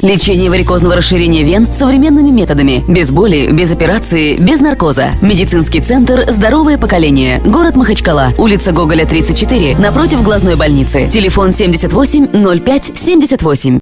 Лечение варикозного расширения вен современными методами. Без боли, без операции, без наркоза. Медицинский центр «Здоровое поколение». Город Махачкала. Улица Гоголя, 34. Напротив глазной больницы. Телефон 78 05 78.